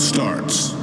starts.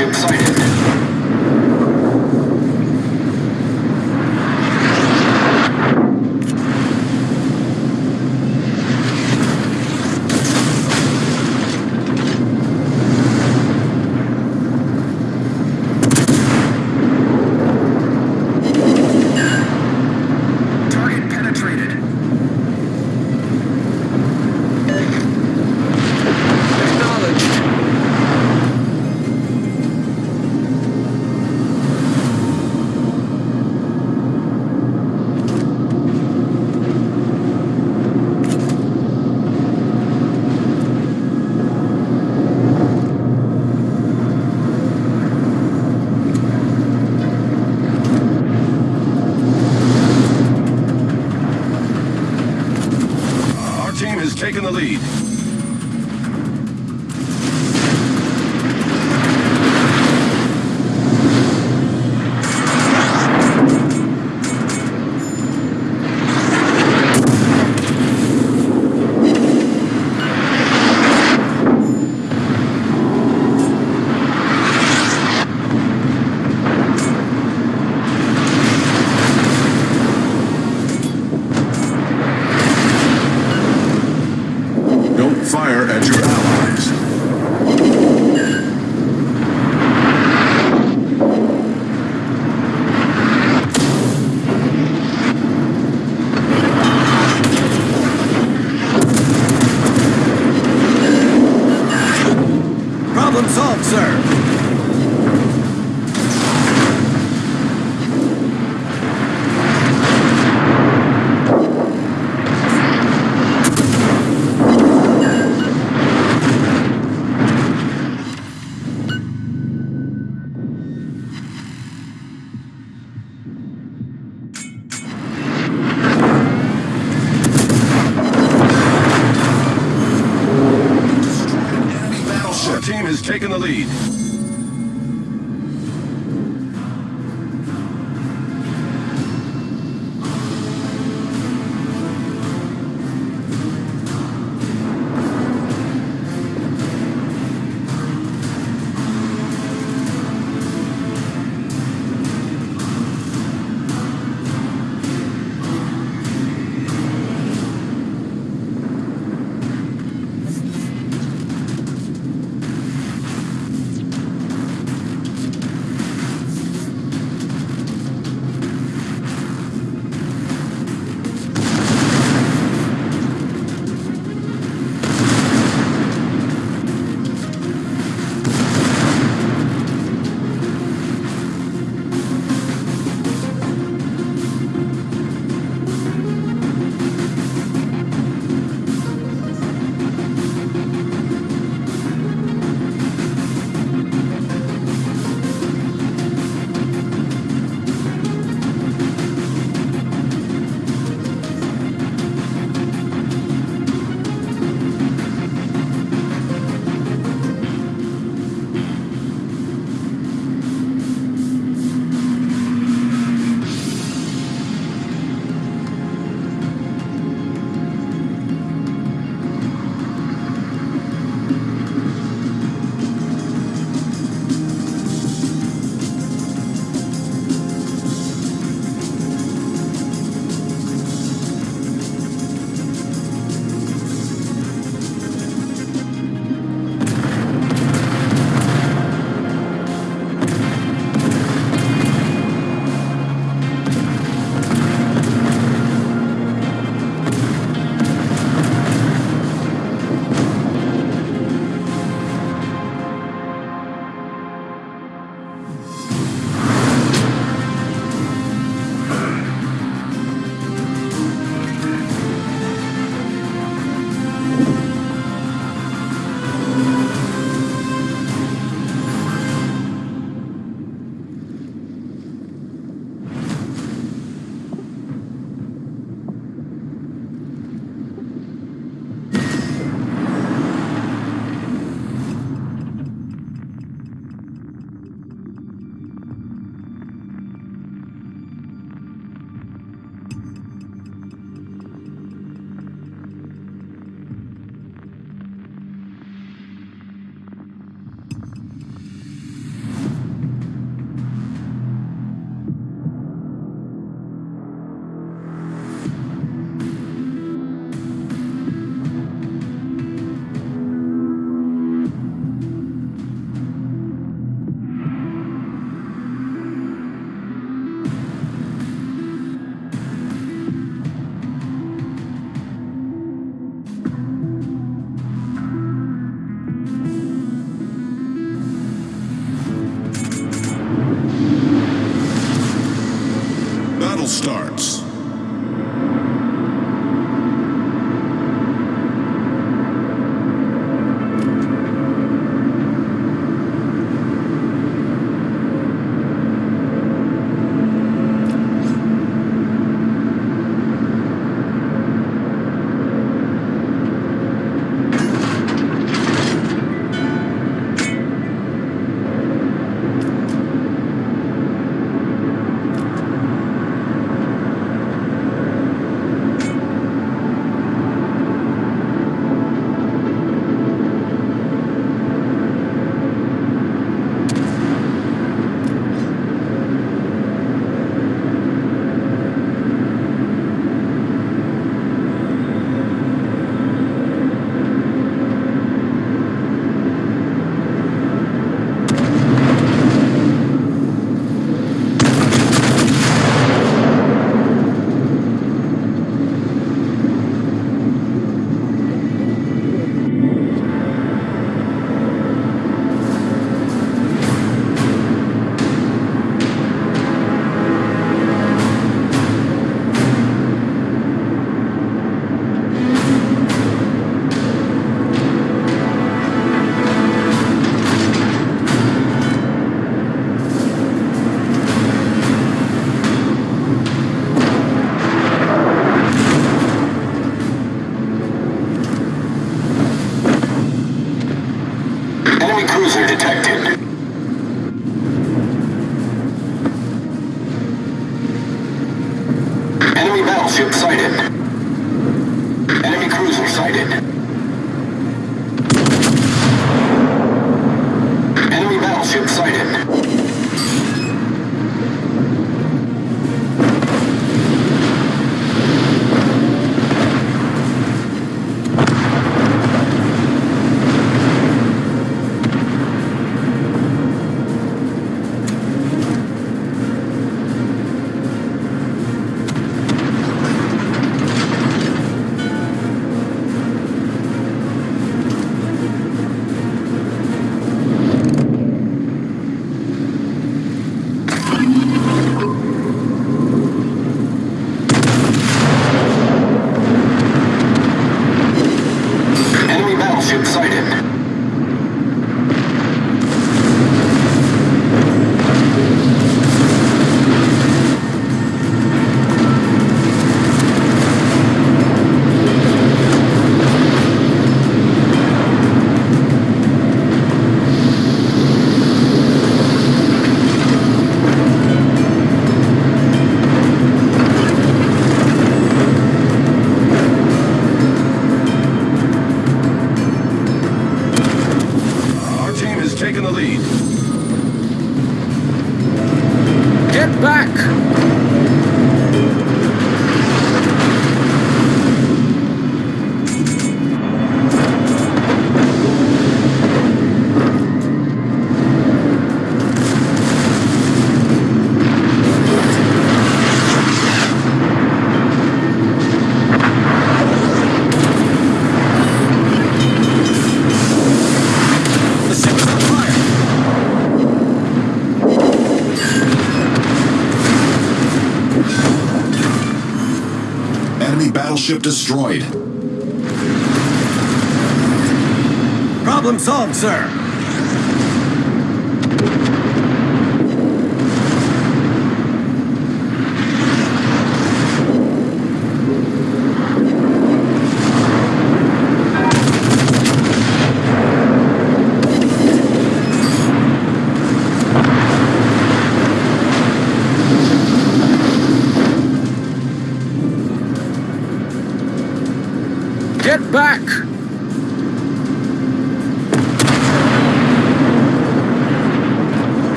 Enemy taken the lead. Battleship destroyed. Problem solved, sir.